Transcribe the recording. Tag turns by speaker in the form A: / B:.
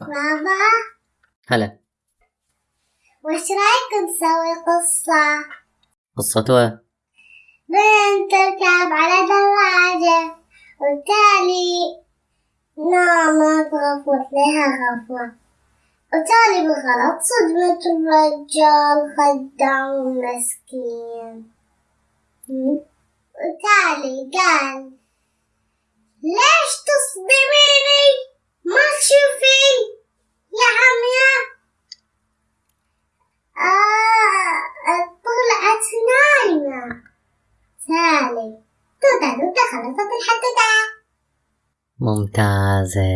A: بابا
B: هلا.
A: وش رايك نسوي قصة؟
B: قصته
A: بنت تركب على دراجة وتالي نامت غفوت لها غفوة وتالي بالغلط صدمت الرجال خدام مسكين وتالي قال توتا توتا خلصت الحدوتة
B: ممتازة.